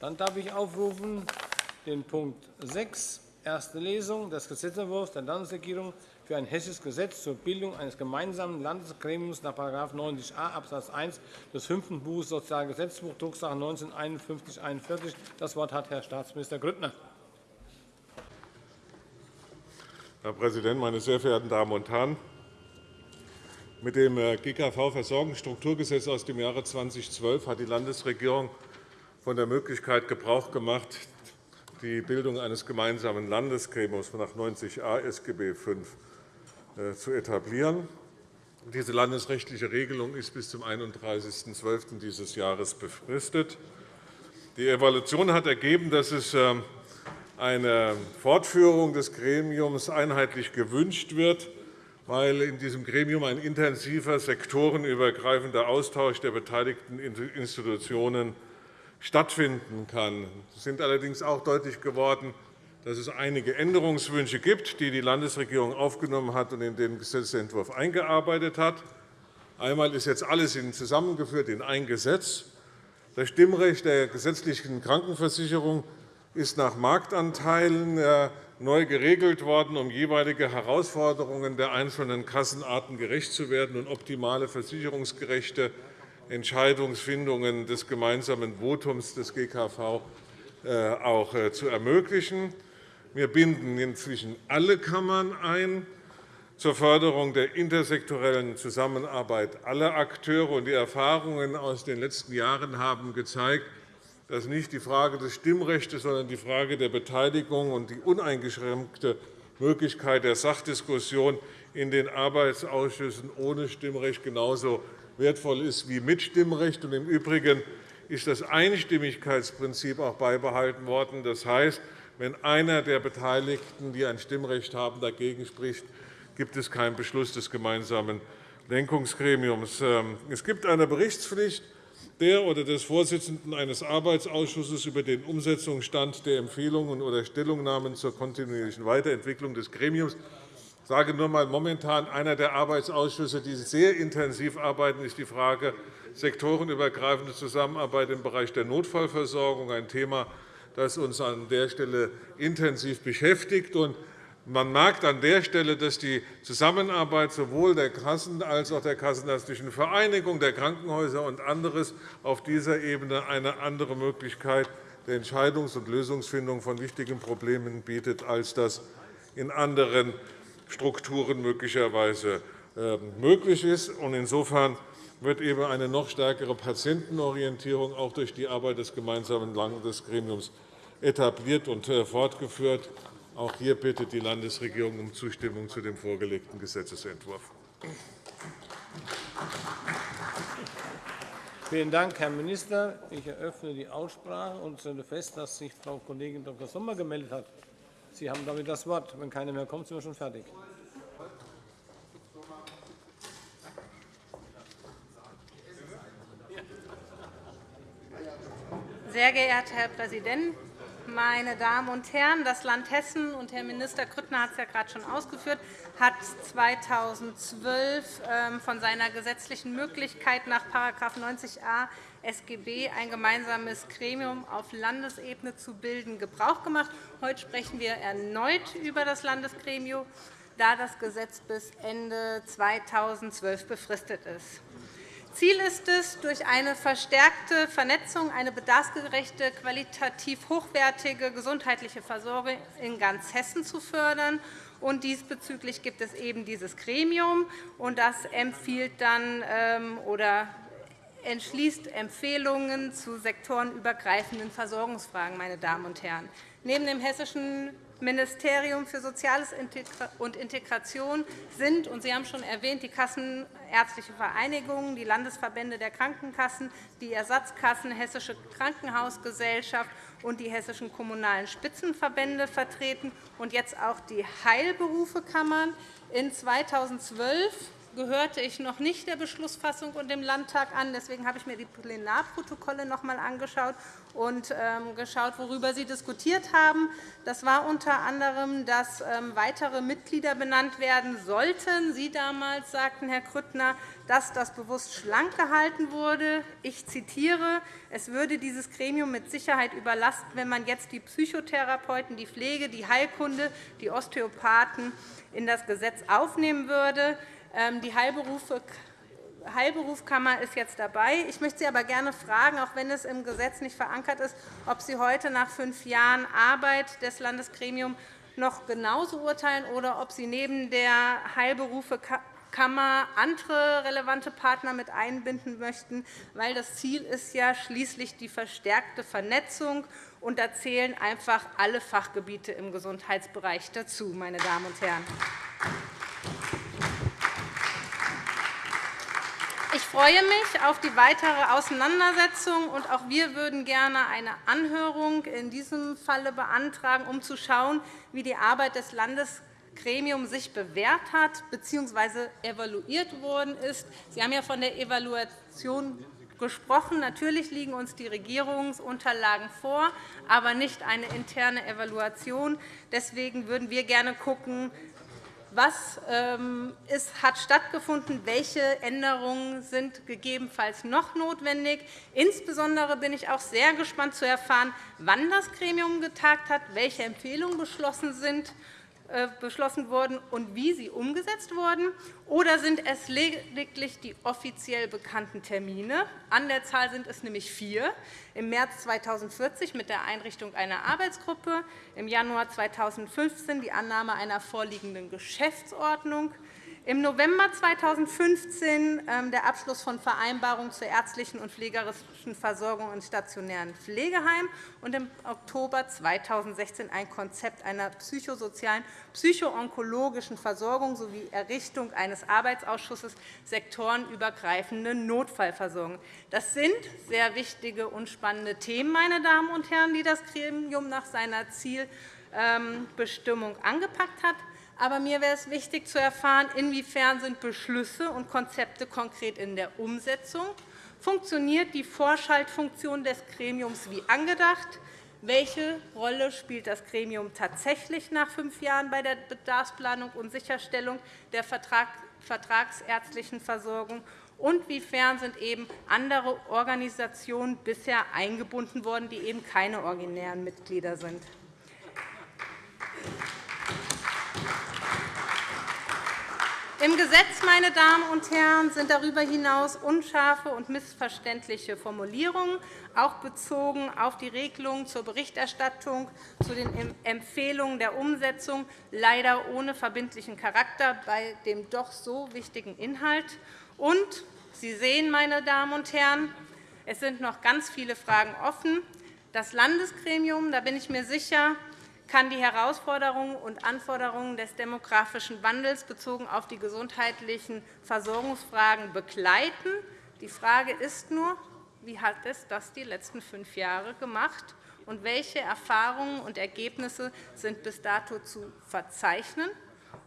Dann darf ich aufrufen den Punkt 6, erste Lesung des Gesetzentwurfs der Landesregierung für ein hessisches Gesetz zur Bildung eines gemeinsamen Landesgremiums nach § 90a Abs. 1 des fünften Buches Sozialgesetzbuch, Drucksache 19 /5141. Das Wort hat Herr Staatsminister Grüttner. Herr Präsident, meine sehr verehrten Damen und Herren! Mit dem äh, GKV-Versorgungsstrukturgesetz aus dem Jahre 2012 hat die Landesregierung von der Möglichkeit Gebrauch gemacht, die Bildung eines gemeinsamen Landesgremiums nach 90a SGB V zu etablieren. Diese landesrechtliche Regelung ist bis zum 31.12. dieses Jahres befristet. Die Evaluation hat ergeben, dass es ähm, eine Fortführung des Gremiums einheitlich gewünscht wird, weil in diesem Gremium ein intensiver sektorenübergreifender Austausch der beteiligten Institutionen stattfinden kann. Es sind allerdings auch deutlich geworden, dass es einige Änderungswünsche gibt, die die Landesregierung aufgenommen hat und in den Gesetzentwurf eingearbeitet hat. Einmal ist jetzt alles zusammengeführt in ein Gesetz. Das Stimmrecht der gesetzlichen Krankenversicherung ist nach Marktanteilen äh, neu geregelt worden, um jeweilige Herausforderungen der einzelnen Kassenarten gerecht zu werden und optimale versicherungsgerechte Entscheidungsfindungen des gemeinsamen Votums des GKV äh, auch äh, zu ermöglichen. Wir binden inzwischen alle Kammern ein zur Förderung der intersektorellen Zusammenarbeit aller Akteure. Die Erfahrungen aus den letzten Jahren haben gezeigt, dass nicht die Frage des Stimmrechts, sondern die Frage der Beteiligung und die uneingeschränkte Möglichkeit der Sachdiskussion in den Arbeitsausschüssen ohne Stimmrecht genauso wertvoll ist wie mit Stimmrecht. Im Übrigen ist das Einstimmigkeitsprinzip auch beibehalten worden. Das heißt, wenn einer der Beteiligten, die ein Stimmrecht haben, dagegen spricht, gibt es keinen Beschluss des gemeinsamen Lenkungsgremiums. Ähm, es gibt eine Berichtspflicht der oder des Vorsitzenden eines Arbeitsausschusses über den Umsetzungsstand der Empfehlungen oder Stellungnahmen zur kontinuierlichen Weiterentwicklung des Gremiums. Ich sage nur einmal, momentan einer der Arbeitsausschüsse, die sehr intensiv arbeiten, ist die Frage sektorenübergreifende Zusammenarbeit im Bereich der Notfallversorgung, ein Thema, das uns an der Stelle intensiv beschäftigt. Man merkt an der Stelle, dass die Zusammenarbeit sowohl der Kassen als auch der Kassenärztlichen Vereinigung, der Krankenhäuser und anderes auf dieser Ebene eine andere Möglichkeit der Entscheidungs- und Lösungsfindung von wichtigen Problemen bietet, als das in anderen Strukturen möglicherweise ähm, möglich ist. Insofern wird eben eine noch stärkere Patientenorientierung auch durch die Arbeit des gemeinsamen Landesgremiums etabliert und äh, fortgeführt. Auch hier bittet die Landesregierung um Zustimmung zu dem vorgelegten Gesetzentwurf. Vielen Dank, Herr Minister. Ich eröffne die Aussprache und stelle fest, dass sich Frau Kollegin Dr. Sommer gemeldet hat. Sie haben damit das Wort. Wenn keiner mehr kommt, sind wir schon fertig. Sehr geehrter Herr Präsident, meine Damen und Herren! Das Land Hessen, und Herr Minister Grüttner hat es ja gerade schon ausgeführt, hat 2012 ähm, von seiner gesetzlichen Möglichkeit nach § 90a SGB ein gemeinsames Gremium auf Landesebene zu bilden Gebrauch gemacht. Heute sprechen wir erneut über das Landesgremium, da das Gesetz bis Ende 2012 befristet ist. Ziel ist es, durch eine verstärkte Vernetzung eine bedarfsgerechte, qualitativ hochwertige gesundheitliche Versorgung in ganz Hessen zu fördern. Und diesbezüglich gibt es eben dieses Gremium, und das empfiehlt dann ähm, oder entschließt Empfehlungen zu sektorenübergreifenden Versorgungsfragen. Meine Damen und Herren. Neben dem Hessischen Ministerium für Soziales und Integration sind, und Sie haben schon erwähnt, die Kassenärztliche Vereinigung, die Landesverbände der Krankenkassen, die Ersatzkassen, Hessische Krankenhausgesellschaft und die hessischen kommunalen Spitzenverbände vertreten und jetzt auch die Heilberufekammern. In 2012 gehörte ich noch nicht der Beschlussfassung und dem Landtag an. Deswegen habe ich mir die Plenarprotokolle noch einmal angeschaut und ähm, geschaut, worüber Sie diskutiert haben. Das war unter anderem, dass ähm, weitere Mitglieder benannt werden sollten. Sie damals sagten, Herr Grüttner, dass das bewusst schlank gehalten wurde. Ich zitiere, es würde dieses Gremium mit Sicherheit überlasten, wenn man jetzt die Psychotherapeuten, die Pflege, die Heilkunde, die Osteopathen in das Gesetz aufnehmen würde. Ähm, die Heilberufe Heilberufskammer ist jetzt dabei. Ich möchte Sie aber gerne fragen, auch wenn es im Gesetz nicht verankert ist, ob Sie heute nach fünf Jahren Arbeit des Landesgremiums noch genauso urteilen oder ob Sie neben der Heilberufekammer andere relevante Partner mit einbinden möchten, weil das Ziel ist ja schließlich die verstärkte Vernetzung, und da zählen einfach alle Fachgebiete im Gesundheitsbereich dazu, meine Damen und Herren. Ich freue mich auf die weitere Auseinandersetzung, und auch wir würden gerne eine Anhörung in diesem Falle beantragen, um zu schauen, wie die Arbeit des Landesgremiums sich bewährt hat bzw. evaluiert worden ist. Sie haben ja von der Evaluation gesprochen. Natürlich liegen uns die Regierungsunterlagen vor, aber nicht eine interne Evaluation. Deswegen würden wir gerne schauen, was ähm, hat stattgefunden, welche Änderungen sind gegebenenfalls noch notwendig. Insbesondere bin ich auch sehr gespannt zu erfahren, wann das Gremium getagt hat, welche Empfehlungen beschlossen sind beschlossen wurden und wie sie umgesetzt wurden? Oder sind es lediglich die offiziell bekannten Termine? An der Zahl sind es nämlich vier. Im März 2040 mit der Einrichtung einer Arbeitsgruppe, im Januar 2015 die Annahme einer vorliegenden Geschäftsordnung, im November 2015 ähm, der Abschluss von Vereinbarungen zur ärztlichen und pflegerischen Versorgung in stationären Pflegeheimen und im Oktober 2016 ein Konzept einer psychosozialen, psychoonkologischen Versorgung sowie Errichtung eines Arbeitsausschusses sektorenübergreifende Notfallversorgung. Das sind sehr wichtige und spannende Themen, meine Damen und Herren, die das Gremium nach seiner Zielbestimmung angepackt hat. Aber mir wäre es wichtig zu erfahren, inwiefern sind Beschlüsse und Konzepte konkret in der Umsetzung Funktioniert die Vorschaltfunktion des Gremiums wie angedacht? Welche Rolle spielt das Gremium tatsächlich nach fünf Jahren bei der Bedarfsplanung und Sicherstellung der vertragsärztlichen Versorgung? Und wiefern sind eben andere Organisationen bisher eingebunden worden, die eben keine originären Mitglieder sind? Im Gesetz, meine Damen und Herren, sind darüber hinaus unscharfe und missverständliche Formulierungen, auch bezogen auf die Regelungen zur Berichterstattung, zu den Empfehlungen der Umsetzung, leider ohne verbindlichen Charakter bei dem doch so wichtigen Inhalt. Und Sie sehen, meine Damen und Herren, es sind noch ganz viele Fragen offen. Das Landesgremium, da bin ich mir sicher, kann die Herausforderungen und Anforderungen des demografischen Wandels bezogen auf die gesundheitlichen Versorgungsfragen begleiten. Die Frage ist nur, wie hat es das die letzten fünf Jahre gemacht und welche Erfahrungen und Ergebnisse sind bis dato zu verzeichnen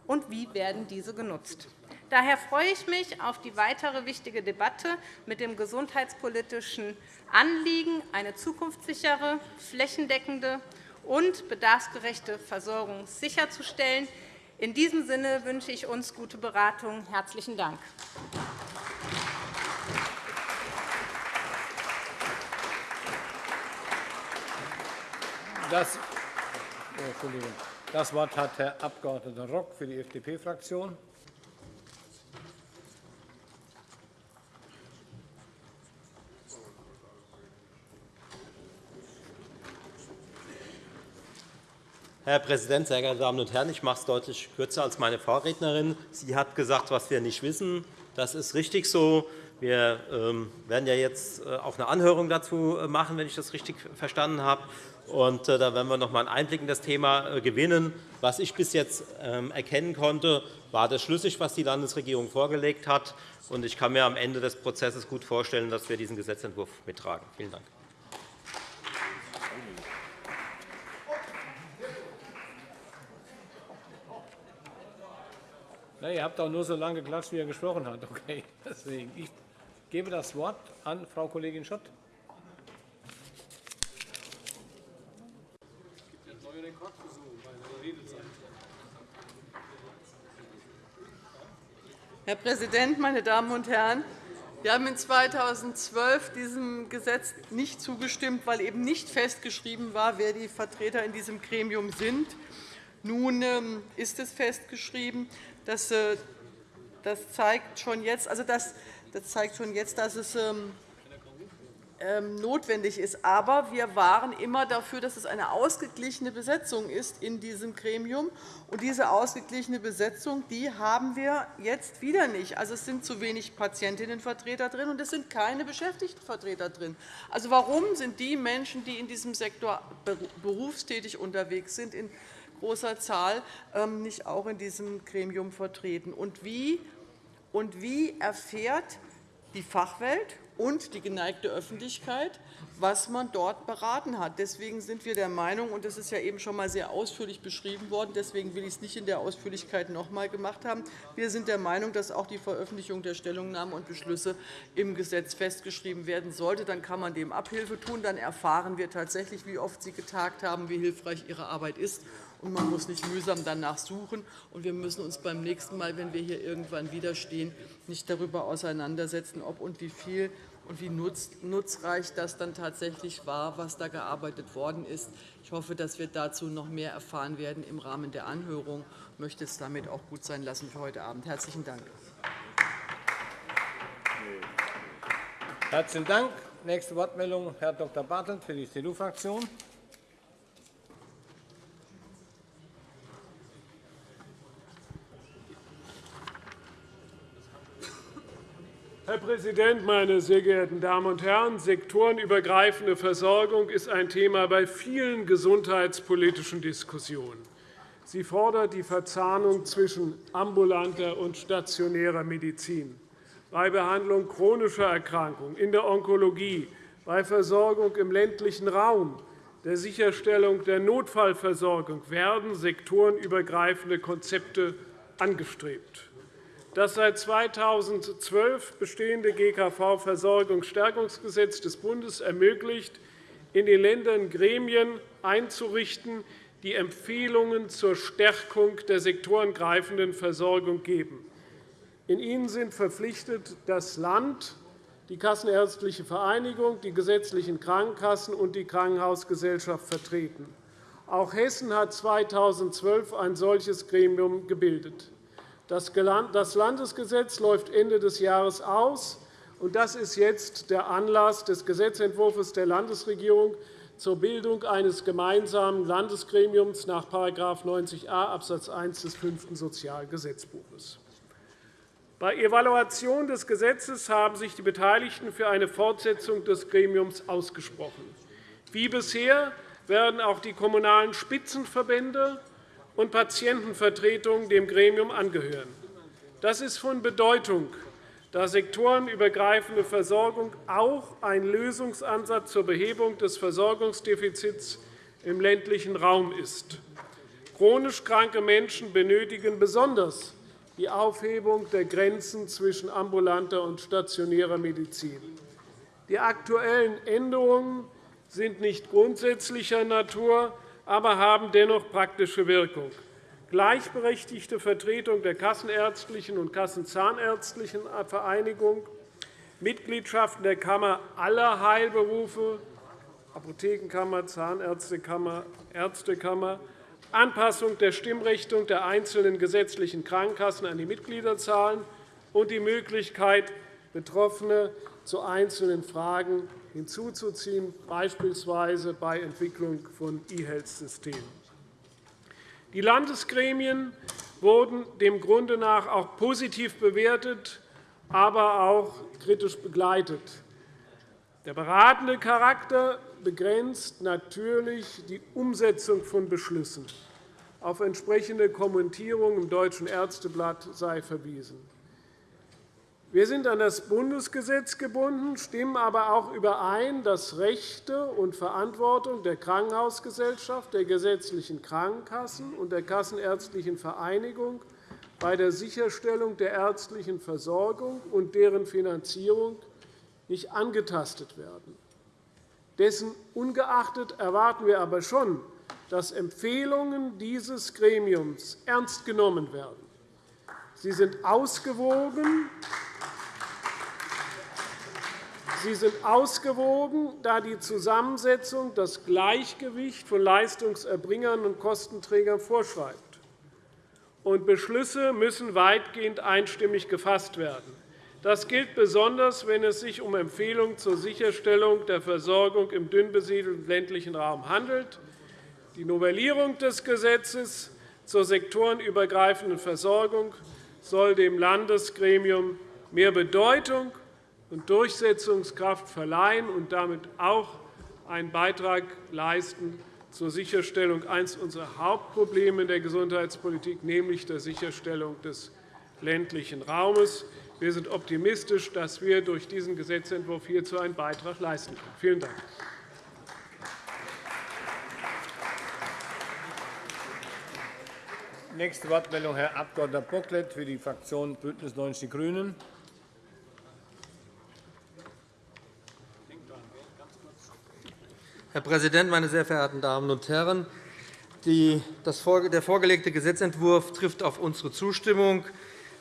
und wie werden diese genutzt. Daher freue ich mich auf die weitere wichtige Debatte mit dem gesundheitspolitischen Anliegen, eine zukunftssichere, flächendeckende und bedarfsgerechte Versorgung sicherzustellen. In diesem Sinne wünsche ich uns gute Beratung. – Herzlichen Dank. Das, das Wort hat Herr Abg. Rock für die FDP-Fraktion. Herr Präsident, sehr geehrte Damen und Herren! Ich mache es deutlich kürzer als meine Vorrednerin. Sie hat gesagt, was wir nicht wissen. Das ist richtig so. Wir ähm, werden ja jetzt äh, auch eine Anhörung dazu äh, machen, wenn ich das richtig verstanden habe. Und äh, da werden wir noch einmal einen Einblick in das Thema gewinnen. Was ich bis jetzt ähm, erkennen konnte, war das schlüssig, was die Landesregierung vorgelegt hat. Ich kann mir am Ende des Prozesses gut vorstellen, dass wir diesen Gesetzentwurf mittragen. Vielen Dank. Na, ihr habt auch nur so lange geklatscht, wie er gesprochen hat. Okay, deswegen. Ich gebe das Wort an Frau Kollegin Schott. Herr Präsident, meine Damen und Herren! Wir haben in 2012 diesem Gesetz nicht zugestimmt, weil eben nicht festgeschrieben war, wer die Vertreter in diesem Gremium sind. Nun ähm, ist es festgeschrieben. Das, äh, das zeigt schon jetzt, also das, das zeigt schon jetzt, dass es ähm, ähm, notwendig ist. Aber wir waren immer dafür, dass es eine ausgeglichene Besetzung ist in diesem Gremium. Und diese ausgeglichene Besetzung die haben wir jetzt wieder nicht. Also, es sind zu wenig Patientinnenvertreter drin, und es sind keine Beschäftigtenvertreter drin. Also, warum sind die Menschen, die in diesem Sektor berufstätig unterwegs sind, in großer Zahl ähm, nicht auch in diesem Gremium vertreten? Und wie, und wie erfährt die Fachwelt und die geneigte Öffentlichkeit, was man dort beraten hat. Deswegen sind wir der Meinung, und das ist ja eben schon einmal sehr ausführlich beschrieben worden, deswegen will ich es nicht in der Ausführlichkeit noch einmal gemacht haben, wir sind der Meinung, dass auch die Veröffentlichung der Stellungnahmen und Beschlüsse im Gesetz festgeschrieben werden sollte. Dann kann man dem Abhilfe tun. Dann erfahren wir tatsächlich, wie oft Sie getagt haben, wie hilfreich Ihre Arbeit ist und man muss nicht mühsam danach suchen. Und wir müssen uns beim nächsten Mal, wenn wir hier irgendwann widerstehen, nicht darüber auseinandersetzen, ob und wie viel und wie nutzreich das dann tatsächlich war, was da gearbeitet worden ist. Ich hoffe, dass wir dazu noch mehr erfahren werden im Rahmen der Anhörung. Ich möchte es damit auch gut sein lassen für heute Abend. Herzlichen Dank. Herzlichen Dank. Nächste Wortmeldung, Herr Dr. Bartelt für die CDU-Fraktion. Präsident, meine sehr geehrten Damen und Herren! Sektorenübergreifende Versorgung ist ein Thema bei vielen gesundheitspolitischen Diskussionen. Sie fordert die Verzahnung zwischen ambulanter und stationärer Medizin, bei Behandlung chronischer Erkrankungen, in der Onkologie, bei Versorgung im ländlichen Raum, der Sicherstellung der Notfallversorgung werden sektorenübergreifende Konzepte angestrebt. Das seit 2012 bestehende GKV-Versorgungsstärkungsgesetz des Bundes ermöglicht, in den Ländern Gremien einzurichten, die Empfehlungen zur Stärkung der sektorengreifenden Versorgung geben. In ihnen sind verpflichtet das Land, die Kassenärztliche Vereinigung, die gesetzlichen Krankenkassen und die Krankenhausgesellschaft vertreten. Auch Hessen hat 2012 ein solches Gremium gebildet. Das Landesgesetz läuft Ende des Jahres aus. und Das ist jetzt der Anlass des Gesetzentwurfs der Landesregierung zur Bildung eines gemeinsamen Landesgremiums nach § 90a Abs. 1 des fünften Sozialgesetzbuches. Bei Evaluation des Gesetzes haben sich die Beteiligten für eine Fortsetzung des Gremiums ausgesprochen. Wie bisher werden auch die Kommunalen Spitzenverbände und Patientenvertretungen dem Gremium angehören. Das ist von Bedeutung, da sektorenübergreifende Versorgung auch ein Lösungsansatz zur Behebung des Versorgungsdefizits im ländlichen Raum ist. Chronisch kranke Menschen benötigen besonders die Aufhebung der Grenzen zwischen ambulanter und stationärer Medizin. Die aktuellen Änderungen sind nicht grundsätzlicher Natur, aber haben dennoch praktische Wirkung. Gleichberechtigte Vertretung der Kassenärztlichen und Kassenzahnärztlichen Vereinigung, Mitgliedschaften der Kammer aller Heilberufe, Apothekenkammer, Zahnärztekammer, Ärztekammer, Anpassung der Stimmrichtung der einzelnen gesetzlichen Krankenkassen an die Mitgliederzahlen und die Möglichkeit, Betroffene zu einzelnen Fragen hinzuzuziehen, beispielsweise bei Entwicklung von E-Health-Systemen. Die Landesgremien wurden dem Grunde nach auch positiv bewertet, aber auch kritisch begleitet. Der beratende Charakter begrenzt natürlich die Umsetzung von Beschlüssen. Auf entsprechende Kommentierung im Deutschen Ärzteblatt sei verwiesen. Wir sind an das Bundesgesetz gebunden, stimmen aber auch überein, dass Rechte und Verantwortung der Krankenhausgesellschaft, der gesetzlichen Krankenkassen und der Kassenärztlichen Vereinigung bei der Sicherstellung der ärztlichen Versorgung und deren Finanzierung nicht angetastet werden. Dessen ungeachtet erwarten wir aber schon, dass Empfehlungen dieses Gremiums ernst genommen werden. Sie sind ausgewogen, Sie sind ausgewogen, da die Zusammensetzung das Gleichgewicht von Leistungserbringern und Kostenträgern vorschreibt. Und Beschlüsse müssen weitgehend einstimmig gefasst werden. Das gilt besonders, wenn es sich um Empfehlungen zur Sicherstellung der Versorgung im dünn besiedelten ländlichen Raum handelt. Die Novellierung des Gesetzes zur sektorenübergreifenden Versorgung soll dem Landesgremium mehr Bedeutung und Durchsetzungskraft verleihen und damit auch einen Beitrag leisten zur Sicherstellung eines unserer Hauptprobleme in der Gesundheitspolitik, nämlich der Sicherstellung des ländlichen Raumes. Wir sind optimistisch, dass wir durch diesen Gesetzentwurf hierzu einen Beitrag leisten können. Vielen Dank. Nächste Wortmeldung, Herr Abg. Bocklet für die Fraktion BÜNDNIS 90 die GRÜNEN. Herr Präsident, meine sehr verehrten Damen und Herren! der vorgelegte Gesetzentwurf trifft auf unsere Zustimmung.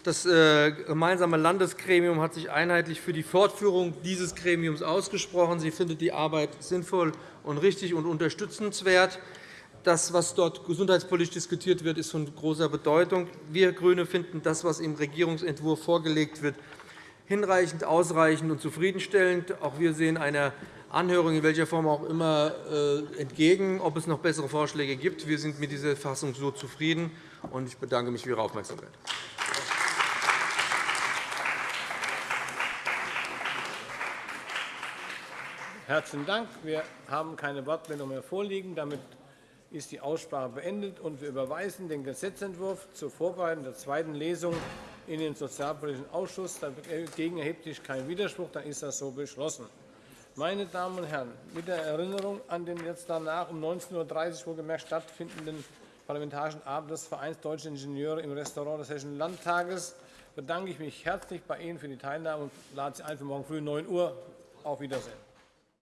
Das äh, gemeinsame Landesgremium hat sich einheitlich für die Fortführung dieses Gremiums ausgesprochen. Sie findet die Arbeit sinnvoll und richtig und unterstützenswert. Das, was dort gesundheitspolitisch diskutiert wird, ist von großer Bedeutung. Wir GRÜNE finden das, was im Regierungsentwurf vorgelegt wird, hinreichend, ausreichend und zufriedenstellend. Auch wir sehen einer Anhörung in welcher Form auch immer äh, entgegen, ob es noch bessere Vorschläge gibt. Wir sind mit dieser Fassung so zufrieden. Ich bedanke mich für Ihre Aufmerksamkeit. Herzlichen Dank. Wir haben keine Wortmeldung mehr vorliegen. Damit ist die Aussprache beendet, und wir überweisen den Gesetzentwurf zur Vorbereitung der zweiten Lesung in den Sozialpolitischen Ausschuss. Dagegen erhebt sich kein Widerspruch. Dann ist das so beschlossen. Meine Damen und Herren, mit der Erinnerung an den jetzt danach um 19.30 Uhr wohlgemerkt stattfindenden Parlamentarischen Abend des Vereins Deutscher Ingenieure im Restaurant des Hessischen Landtages bedanke ich mich herzlich bei Ihnen für die Teilnahme und lade Sie ein für morgen früh 9 Uhr. Auf Wiedersehen.